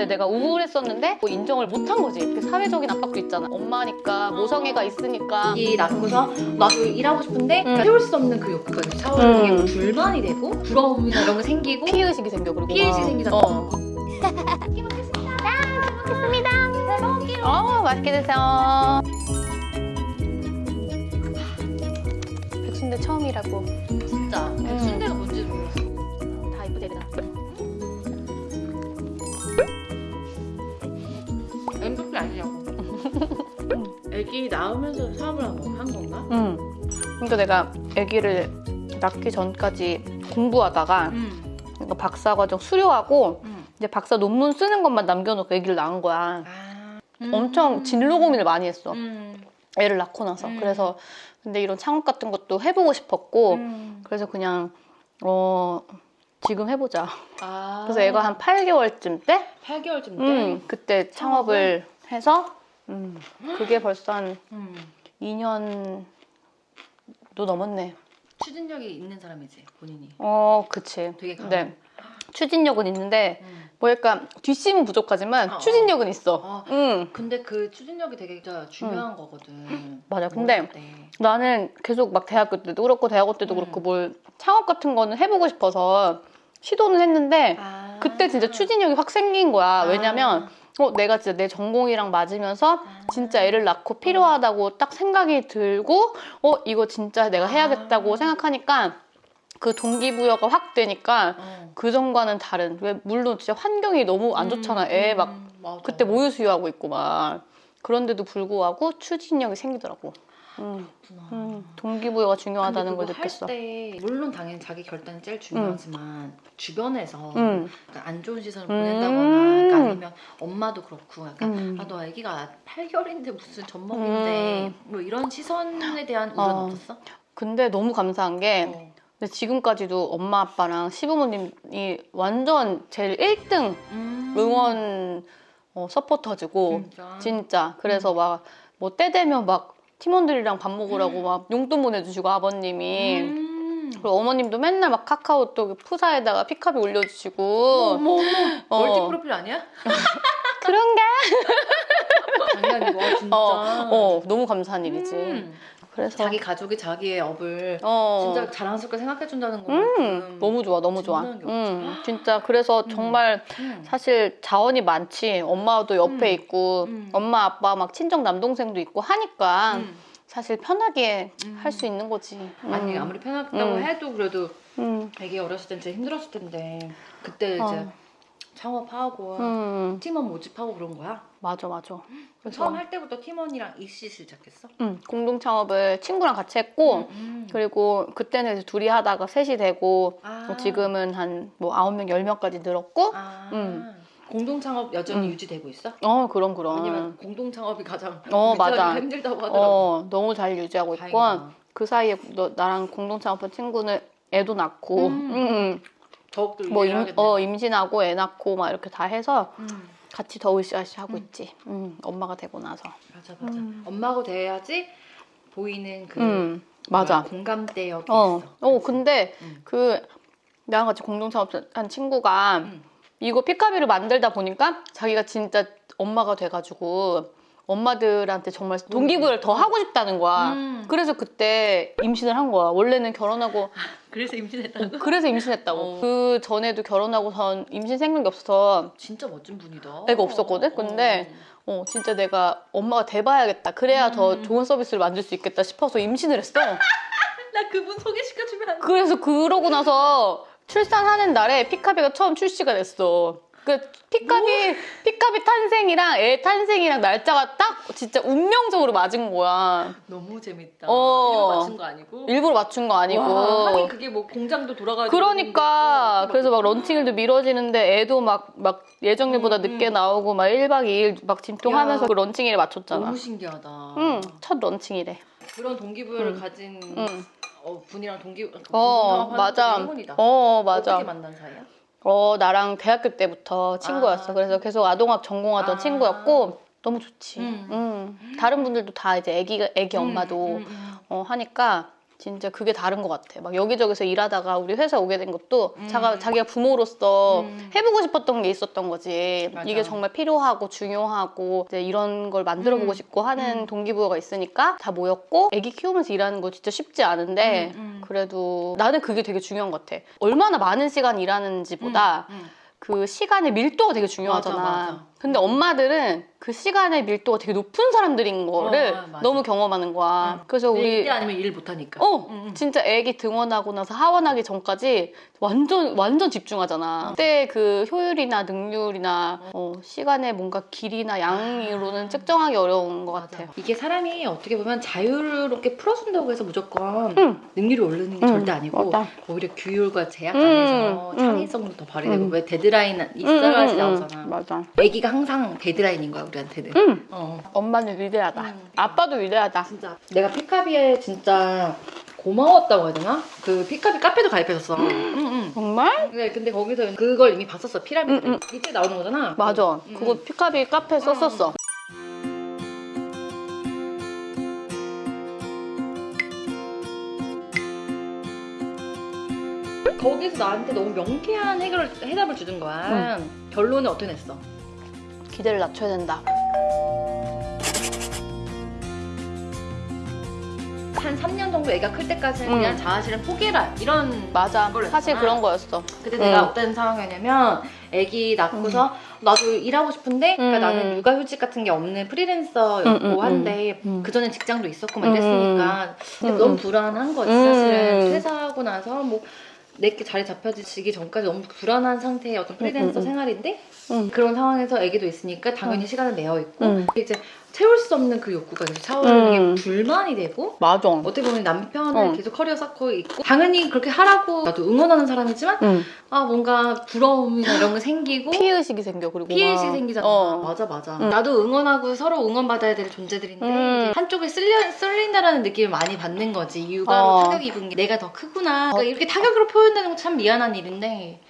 근데 내가 우울했었는데 뭐 인정을 못한 거지. 그 사회적인 압박도 있잖아. 엄마니까 모성애가 있으니까. 이 낳고서 나도 일하고 싶은데 음. 채울 수 없는 그 욕구가 차오르는 음. 불만이 되고 부러움이나 이런 거 생기고 피해의식이 생겨 그리고 피해의식이 막. 생기잖아. 어. 어 맛있게 드세요. 백순대 처음이라고. 진짜 순대가 애기 낳으면서 사업을 한 건가? 응. 그러니까 내가 아기를 낳기 전까지 공부하다가 음. 그러니까 박사 과정 수료하고 음. 이제 박사 논문 쓰는 것만 남겨놓고 아기를 낳은 거야. 아. 엄청 진로 고민을 많이 했어. 음. 애를 낳고 나서. 음. 그래서 근데 이런 창업 같은 것도 해보고 싶었고 음. 그래서 그냥 어 지금 해보자. 아. 그래서 애가 한 8개월쯤 때, 8개월쯤 때. 음, 그때 창업을 해서 음, 그게 벌써 한 음. 2년도 넘었네. 추진력이 있는 사람이지 본인이. 어, 그치. 되게 강해. 네. 추진력은 있는데 음. 뭐 약간 뒷심은 부족하지만 어, 어. 추진력은 있어. 어. 응. 근데 그 추진력이 되게 진짜 중요한 거거든. 맞아. 근데 어릴 때. 나는 계속 막 대학교 때도 그렇고 대학원 때도 음. 그렇고 뭘 창업 같은 거는 해보고 싶어서 시도는 했는데 아. 그때 진짜 추진력이 확 생긴 거야. 아. 왜냐면 어, 내가 진짜 내 전공이랑 맞으면서 아. 진짜 애를 낳고 필요하다고 딱 생각이 들고 어 이거 진짜 내가 해야겠다고 아. 생각하니까 그 동기부여가 확 되니까 어. 그 전과는 다른 왜 물론 진짜 환경이 너무 안 좋잖아 애막 음, 맞아. 그때 모유 수유하고 있고 막 그런데도 불구하고 추진력이 생기더라고 음. 음, 동기부여가 중요하다는 걸 느꼈어 할때 물론 당연히 자기 결단이 제일 중요하지만 주변에서 음, 안 좋은 시선을 음. 보낸다거나 그러니까 아니면 엄마도 그렇고 약간 음. 아너 아기가 8개월인데 무슨 젖먹인데 뭐 이런 시선에 대한 우려는 어. 없었어? 근데 너무 감사한 게 어. 근데 지금까지도 엄마 아빠랑 시부모님이 완전 제일 1등 음. 응원 어, 서포터즈고 진짜. 진짜 그래서 막 뭐 때 되면 막 팀원들이랑 밥 먹으라고 막 용돈 보내주시고 아버님이 음. 그리고 어머님도 맨날 막 카카오톡 푸사에다가 피카비 올려주시고 어머 어머 어. 멀티 프로필 아니야? 그런가? 장난이고 와, 진짜. 어, 어 너무 감사한 일이지 음. 그래서 자기 가족이 자기의 업을 어, 진짜 자랑스럽게 생각해 준다는 음, 너무 좋아 너무 좋아. 음, 진짜 그래서 음. 정말 음. 사실 자원이 많지 엄마도 옆에 음. 있고 음. 엄마 아빠 막 친정 남동생도 있고 하니까 음. 사실 편하게 음. 할수 있는 거지 아니 음. 아무리 편하다고 음. 해도 그래도 음. 되게 어렸을 땐 진짜 힘들었을 텐데 그때 이제 어. 창업하고 음. 팀원 모집하고 그런 거야? 맞아 맞아 처음 할 때부터 팀원이랑 이씨 시작했어? 음, 공동 창업을 친구랑 같이 했고 음. 그리고 그때는 둘이 하다가 셋이 되고 아. 뭐 지금은 한 뭐 아홉 명, 열 명까지 늘었고 아. 음. 공동 창업 여전히 음. 유지되고 있어? 어 그럼 그럼 왜냐면 공동 창업이 가장 어, 맞아. 힘들다고 하더라고. 어 너무 잘 유지하고 있고. 그 사이에 너, 나랑 공동 창업한 친구는 애도 낳고 음. 음, 더욱더 음. 뭐 임. 어, 임신하고 애 낳고 막 이렇게 다 해서 음. 같이 더 으쌰으쌰 하고 음. 있지 음, 엄마가 되고 나서 맞아 맞아. 음. 엄마고 돼야지 보이는 그음 맞아 공감대역이 어, 있어. 어 근데 음. 그 나랑 같이 공동 창업한 친구가 음. 이거 피카비를 만들다 보니까 자기가 진짜 엄마가 돼가지고 엄마들한테 정말 동기부여를 더 하고 싶다는 거야. 음. 그래서 그때 임신을 한 거야. 원래는 결혼하고 그래서 임신했다고? 그래서 임신했다고. 어. 그 전에도 결혼하고선 임신 생각이 없어서 진짜 멋진 분이다. 애가 없었거든? 근데 어 진짜 내가 엄마가 돼봐야겠다. 그래야 더 음. 좋은 서비스를 만들 수 있겠다 싶어서 임신을 했어. 나 그분 소개시켜주면 안 돼? 그래서 그러고 나서 출산하는 날에 피카비가 처음 출시가 됐어. 그 피카비 피카비 탄생이랑 애 탄생이랑 날짜가 딱 진짜 운명적으로 맞은 거야. 너무 재밌다. 어. 이거 맞춘 거 아니고? 일부러 맞춘 거 아니고. 와, 하긴 그게 뭐 공장도 돌아가지고 그러니까 그래서 막 런칭일도 미뤄지는데 애도 막막 예정일보다 음, 늦게 음. 나오고 막 1박 2일 막 진통하면서 야. 그 런칭일에 맞췄잖아. 너무 신기하다. 응, 첫 런칭이래. 그런 동기부여를 음. 가진 응. 어, 분이랑 동기 어, 맞아. 행운이다. 어, 맞아. 어떻게 만난 사이야? 어, 나랑 대학교 때부터 친구였어. 아, 그래서 계속 아동학 전공하던 아. 친구였고 너무 좋지. 음. 음. 다른 분들도 다 이제 애기 애기 엄마도 음, 음, 음. 어, 하니까 진짜 그게 다른 것 같아. 막 여기저기서 일하다가 우리 회사 오게 된 것도 음. 자가, 자기가 부모로서 음. 해보고 싶었던 게 있었던 거지. 맞아. 이게 정말 필요하고 중요하고 이제 이런 걸 만들어보고 음. 싶고 하는 음. 동기부여가 있으니까 다 모였고 애기 키우면서 일하는 거 진짜 쉽지 않은데 음, 음. 그래도 나는 그게 되게 중요한 것 같아. 얼마나 많은 시간 일하는지보다. 그 시간의 밀도가 되게 중요하잖아. 맞아, 맞아. 근데 엄마들은 그 시간의 밀도가 되게 높은 사람들인 거를 어, 맞아. 너무 경험하는 거야. 응. 그래서 우리 일 아니면 일 못하니까. 어 응, 응. 진짜 애기 등원하고 나서 하원하기 전까지 완전 완전 집중하잖아. 그때 그 효율이나 능률이나 어, 시간의 뭔가 길이나 양으로는 측정하기 어려운 것 같아요. 이게 사람이 어떻게 보면 자유롭게 풀어준다고 해서 무조건 응. 능률이 오르는 게 응, 절대 아니고 맞아. 오히려 규율과 제약 음, 안에서 음. 창의성도 더 발휘되고 음. 왜 데드라인 있어야지 나오잖아. 맞아. 애기가 항상 데드라인인 거야 우리한테는. 응. 어. 엄마는 위대하다. 음. 아빠도 위대하다. 진짜 내가 피카비에 진짜 고마웠다고 해야 되나? 그 피카비 카페도 가입했었어. 응, 응. 정말? 네, 근데 거기서 그걸 이미 봤었어 피라미드. 응, 이때 나오는 거잖아. 맞아. 응, 그거 응. 피카비 카페 썼었어. 거기서 나한테 너무 명쾌한 해결을, 해답을 주는 거야. 결론은 어떻게 냈어? 기대를 낮춰야 된다. 한 3년 정도 애가 클 때까지는 음. 그냥 자아실은 포기해라 이런 맞아. 사실. 그런 거였어. 그때 음. 내가 어떤 상황이었냐면 애기 낳고서 나도 일하고 싶은데 그러니까 음. 나는 육아휴직 같은 게 없는 프리랜서였고 음, 음, 음. 한데 음. 그전에 직장도 있었고 막 음. 이랬으니까 근데 음, 너무 음. 불안한 거지 음. 사실은 퇴사하고 나서 뭐 내게 자리 잡혀지기 전까지 너무 불안한 상태의 어떤 프리랜서 음, 음, 음. 생활인데 응. 그런 상황에서 애기도 있으니까 당연히 음. 시간을 내어 있고 음. 이제 채울 수 없는 그 욕구가 계속 차오르는 음. 게 불만이 되고 맞아. 어떻게 보면 남편을 어. 계속 커리어 쌓고 있고 당연히 그렇게 하라고 나도 응원하는 사람이지만 응. 아 뭔가 부러움이나 이런 게 생기고 피해의식이 생겨 그리고 피해의식이 막. 생기잖아 어. 맞아 맞아 응. 나도 응원하고 서로 응원받아야 될 존재들인데 음. 한쪽에 쓸려, 쓸린다라는 느낌을 많이 받는 거지 육아로 어. 타격 입은 게 내가 더 크구나 그러니까 이렇게 타격으로 표현되는 건 참 미안한 일인데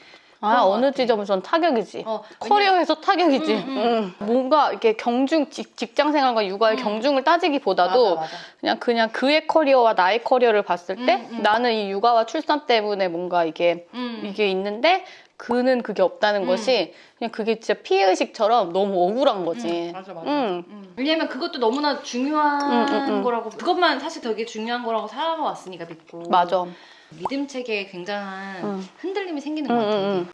아 어느 같아. 지점에선 타격이지. 어, 커리어에서 타격이지. 음, 음. 응. 뭔가 이렇게 경중 직, 직장 생활과 육아의 음. 경중을 따지기보다도 맞아, 맞아. 그냥 그냥 그의 커리어와 나의 커리어를 봤을 때 음, 음. 나는 이 육아와 출산 때문에 뭔가 이게 음. 이게 있는데 그는 그게 없다는 음. 것이 그냥 그게 진짜 피해 의식처럼 너무 억울한 거지. 음, 맞아 맞아. 응. 음. 왜냐면 그것도 너무나 중요한 음, 음, 음. 거라고 그것만 사실 되게 중요한 거라고 살아왔으니까 믿고 맞아. 믿음 체계에 굉장한 응. 흔들림이 생기는 응, 것 응.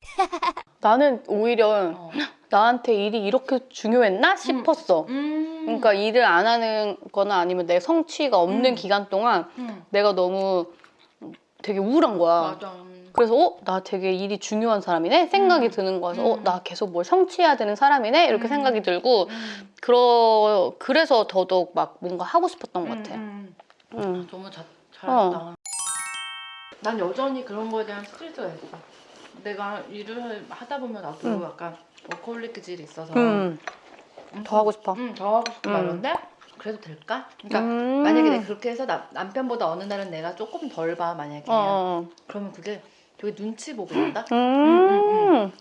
나는 오히려 어. 나한테 일이 이렇게 중요했나 싶었어. 음. 그러니까 일을 안 하는 거나 아니면 내 성취가 없는 음. 기간 동안 음. 내가 너무 되게 우울한 거야. 맞아. 그래서 어? 나 되게 일이 중요한 사람이네? 생각이 음. 드는 거여서 음. 어? 나 계속 뭘 성취해야 되는 사람이네? 이렇게 음. 생각이 들고 음. 그러, 그래서 더더욱 막 뭔가 하고 싶었던 것 음, 같아. 음. 음. 너무 자, 잘했다. 난 여전히 그런 거에 대한 스트레스가 있어. 내가 일을 하다 보면 나도 음. 약간 워커홀릭 질이 있어서 음. 더 하고 싶어. 음, 더 하고 싶고 음. 말인데 그래도 될까? 그러니까 음. 만약에 내가 그렇게 해서 나, 남편보다 어느 날은 내가 조금 덜 봐 만약에 어. 그러면 그게 되게 눈치 보고 한다. 음. 음,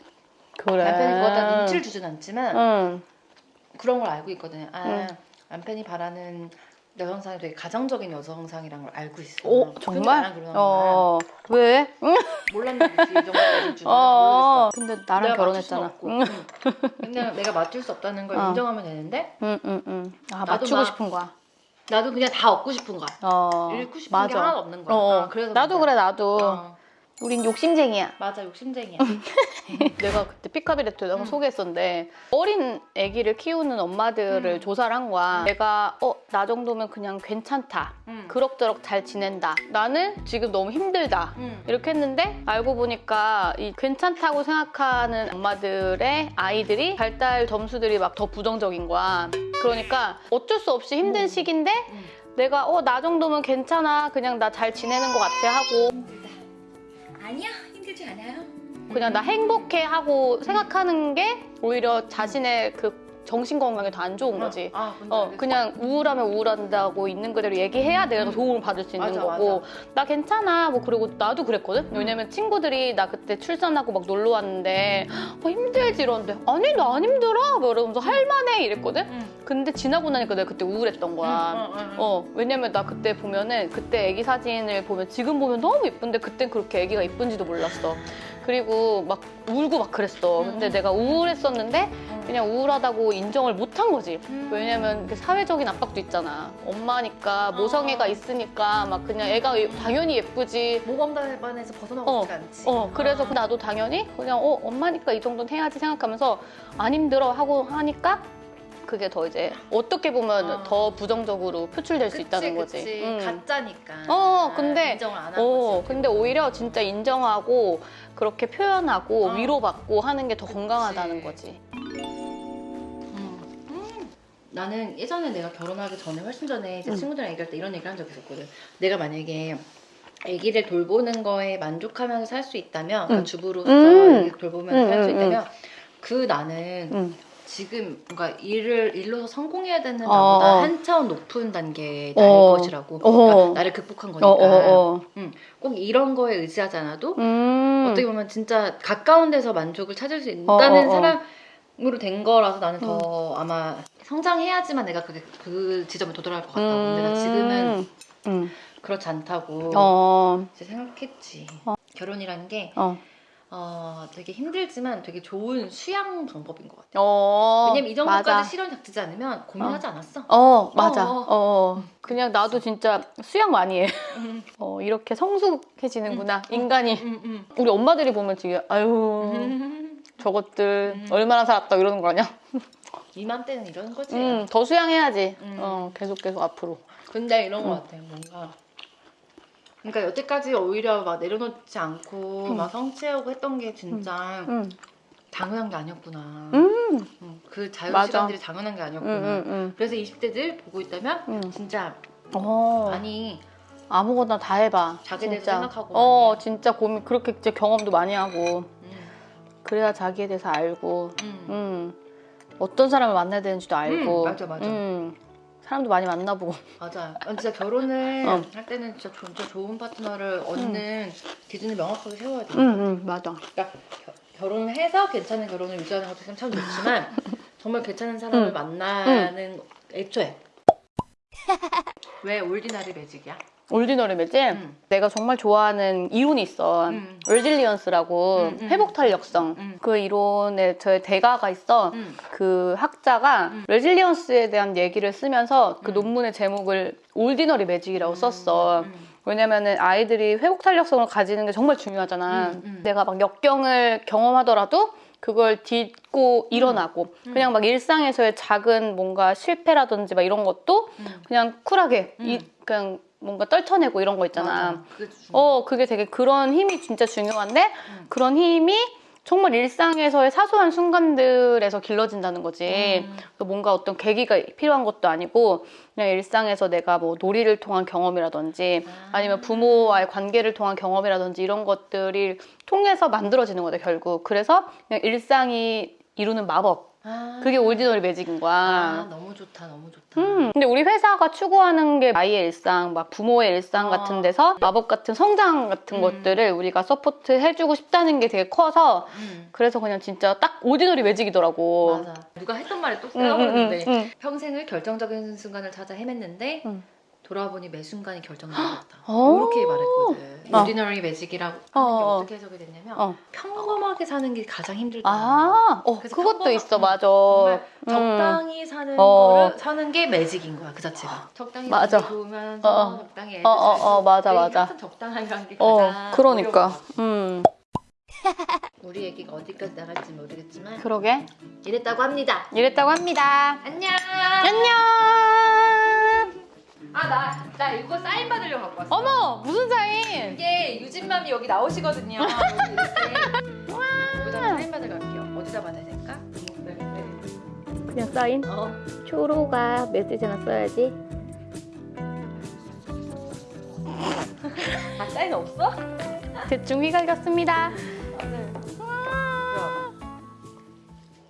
그래. 남편이 그거다 눈치를 주진 않지만 응. 그런 걸 알고 있거든요. 아 음. 남편이 바라는 여성상이 되게 가정적인 여성상이라는 걸 알고 있어. 오, 근데 정말? 어. 왜? 응? 몰랐는데 이 정도까지 줄 어. 모르겠어. 근데 나랑 결혼했잖아. 응. 그냥 내가 맞출 수 없다는 걸 어. 인정하면 되는데 응, 응, 응. 아, 나도 맞추고 막- 싶은 거야. 나도 그냥 다 얻고 싶은 거야. 어. 잃고 싶은 맞아. 게 하나도 없는 거야. 어, 어. 아, 그래서 나도. 그래, 나도. 어. 우린 욕심쟁이야. 맞아 욕심쟁이야. 내가 그때 피카비레트에다가 음. 소개했었는데 어린 아기를 키우는 엄마들을 음. 조사를 한 거야. 내가 어 나 정도면 그냥 괜찮다. 응. 그럭저럭 잘 지낸다. 나는 지금 너무 힘들다. 응. 이렇게 했는데 알고 보니까 이 괜찮다고 생각하는 엄마들의 아이들이 발달 점수들이 막 더 부정적인 거야. 그러니까 어쩔 수 없이 힘든 음. 시기인데 응. 내가 어 나 정도면 괜찮아. 그냥 나 잘 지내는 것 같아 하고 아니야 힘들지 않아요. 그냥 나 행복해 하고 생각하는 게 오히려 자신의 그 정신 건강에 더 안 좋은 거지. 아, 어. 그냥 우울하면 우울한다고 있는 그대로 얘기해야 내가 음. 도움을 받을 수 있는 맞아, 거고 나 괜찮아 뭐 그리고 나도 그랬거든 왜냐면 친구들이 나 그때 출산하고 막 놀러 왔는데 어, 힘들지 이러는데 아니 나 안 힘들어 뭐 이러면서 할만해 이랬거든 응. 근데 지나고 나니까 내가 그때 우울했던 거야 응, 응, 응. 어 왜냐면 나 그때 보면은 그때 애기 사진을 보면 지금 보면 너무 예쁜데 그땐 그렇게 애기가 예쁜지도 몰랐어 그리고 막 울고 막 그랬어 근데 음. 내가 우울했었는데 응. 그냥 우울하다고 인정을 못한 거지 음. 왜냐면 그 사회적인 압박도 있잖아. 엄마니까 모성애가 어. 있으니까 막 그냥 애가 당연히 예쁘지. 모범단반에서 벗어나고 어, 싶지 않지. 어 그래서 아. 나도 당연히 그냥 어 엄마니까 이 정도는 해야지 생각하면서 안 힘들어 하고 하니까 그게 더 이제 어떻게 보면 어. 더 부정적으로 표출될 수 그치, 있다는 거지. 그치. 응. 가짜니까. 어, 근데- 인정을 안한 어, 거지. 근데 오히려 진짜 인정하고 그렇게 표현하고 어. 위로받고 하는 게 더 건강하다는 거지. 음. 음. 나는 예전에 내가 결혼하기 전에 훨씬 전에 이제 음. 친구들이랑 얘기할 때 이런 얘기를 한 적이 있었거든. 내가 만약에 아기를 돌보는 거에 만족하면서 살 수 있다면, 그러니까 음. 주부로서 돌보면서 음, 살수 음, 있다면, 그 나는 응. 지금 뭔가 일을 일로서 성공해야 되는 어, 나보다 어. 한 차원 높은 단계의 나일 어. 것이라고. 어. 그러니까 나를 극복한 어, 거니까. 어, 어. 꼭 이런 거에 의지하지 않아도 음. 어떻게 보면 진짜 가까운 데서 만족을 찾을 수 있다는 어, 어, 어. 사람으로 된 거라서 나는 더 아마 성장해야지만 내가 그게 그 지점에 도달할 것 같다고. 근데 나 지금은 음. 그렇지 않다고 어. 생각했지. 결혼이라는 게 어. 어, 되게 힘들지만 되게 좋은 수양 방법인 것 같아. 어. 왜냐면 이 정도까지 맞아. 시련 닥치지 않으면 고민하지 않았어. 어, 맞아. 어, 어. 그냥 나도 진짜 수영 많이 해. 음, 어, 이렇게 성숙해지는구나. 인간이. 음, 음. 우리 엄마들이 보면 지금 아유, 음. 저것들 음. 얼마나 살았다 이러는 거 아니야? 이맘때는 이런 거지. 음, 더 수양해야지. 음. 어, 계속 계속 앞으로. 근데 이런 음. 것 같아 뭔가 그러니까 여태까지 오히려 막 내려놓지 않고 음. 막 성취하고 했던 게 진짜 음. 당연한 게 아니었구나 그 자유 맞아. 시간들이 당연한 게 음, 아니었구나. 그래서 20대들 보고 있다면 음. 진짜 어. 아니 아무거나 다 해봐. 자기에 대해서 진짜. 생각하고 어, 해. 진짜 고민 그렇게 이제 경험도 많이 하고 음, 그래야 자기에 대해서 알고 음. 음. 어떤 사람을 만나야 되는지도 알고. 음, 맞아, 맞아. 음. 사람도 많이 만나보고. 맞아 난 진짜 결혼을 어. 할 때는 진짜, 조- 진짜 좋은 파트너를 얻는 기준을 명확하게 세워야 돼 응, 응, 맞아. 그러니까 겨- 결혼해서 괜찮은 결혼을 유지하는 것도 참 좋지만 정말 괜찮은 사람을 응. 만나는 애초에 왜 ordinary magic이야? ordinary magic 응. 내가 정말 좋아하는 이론이 있어. 응. resilience라고 음, 음. 회복 탄력성. 음. 그 이론의 저의 대가가 있어. 응. 그 학자가 음. resilience에 대한 얘기를 쓰면서 그 음. 논문의 제목을 ordinary magic이라고 썼어. 음. 왜냐면은 아이들이 회복 탄력성을 가지는 게 정말 중요하잖아. 음, 음. 내가 막 역경을 경험하더라도 그걸 딛고 일어나고 음. 그냥 막 일상에서의 작은 뭔가 실패라든지 막 이런 것도 음. 그냥 쿨하게 음. 이, 그냥 뭔가 떨쳐내고 이런 거 있잖아. 그게. 어, 그게 되게 그런 힘이 진짜 중요한데 음. 그런 힘이 정말 일상에서의 사소한 순간들에서 길러진다는 거지. 음. 그 뭔가 어떤 계기가 필요한 것도 아니고 그냥 일상에서 내가 뭐 놀이를 통한 경험이라든지 아. 아니면 부모와의 관계를 통한 경험이라든지 이런 것들이 통해서 만들어지는 거다 결국. 그래서 그냥 일상이 이루는 마법. 아. 그게 ordinary magic인 거야. 아, 너무 좋다, 너무 좋다. 음, 근데 우리 회사가 추구하는 게 아이의 일상, 막 부모의 일상 어. 같은 데서 마법 같은 성장 같은 음. 것들을 우리가 support 해주고 싶다는 게 되게 커서 음. 그래서 그냥 진짜 딱 ordinary magic이더라고. 맞아. 누가 했던 말에 또 응, 응, 쓰라고했는데 응, 응. 평생을 결정적인 순간을 찾아 헤맸는데 응. 돌아보니 매 순간이 결정적이었다. 어. 이렇게 말했거든. 어. ordinary magic이라고 하는 게 어, 어. 어떻게 해석이 됐냐면 어. 평범하게 사는 게 가장 힘들다. 아, 어, 그래서 그것도 있어, 음, 맞아. 음. 적당히 사는 어. 거를 사는 게 매직인 거야 그 자체가. 적당히 맞아. 좋으면서 어, 어. 적당히 어, 어, 어, 맞아, 맞아. 적당하게 게 어, 가장 그러니까. 음, 우리 얘기가 어디까지 나갈지 모르겠지만 그러게. 이랬다고 합니다. 이랬다고 합니다. 안녕! 왔어. 어머, 무슨 사인? 이게 유진맘이 여기 나오시거든요. 여기 이렇게. 여기다가 사인 받으러 갈게요. 어디다 받아야 될까? 네, 네. 그냥 사인? 어. 초로가 메시지나 써야지. 아 사인 없어? 대충 휘갈겼습니다.